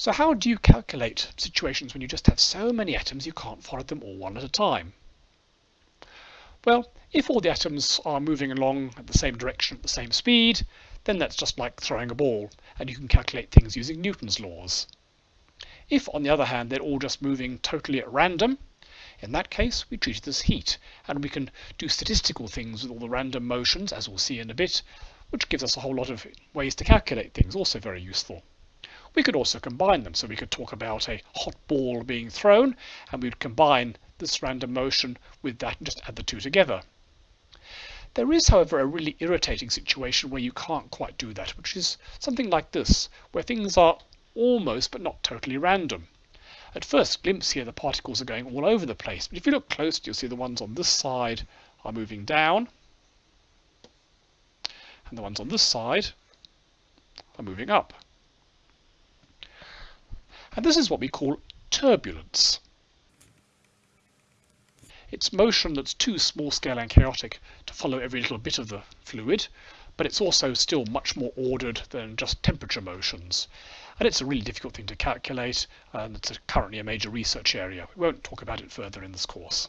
So how do you calculate situations when you just have so many atoms you can't follow them all one at a time? Well, if all the atoms are moving along at the same direction at the same speed, then that's just like throwing a ball, and you can calculate things using Newton's laws. If, on the other hand, they're all just moving totally at random, in that case we treat it as heat, and we can do statistical things with all the random motions, as we'll see in a bit, which gives us a whole lot of ways to calculate things, also very useful. We could also combine them, so we could talk about a hot ball being thrown, and we would combine this random motion with that and just add the two together. There is, however, a really irritating situation where you can't quite do that, which is something like this, where things are almost but not totally random. At first glimpse here, the particles are going all over the place, but if you look closely, you'll see the ones on this side are moving down, and the ones on this side are moving up. And this is what we call turbulence. It's motion that's too small scale and chaotic to follow every little bit of the fluid, but it's also still much more ordered than just temperature motions. And it's a really difficult thing to calculate, and it's currently a major research area. We won't talk about it further in this course.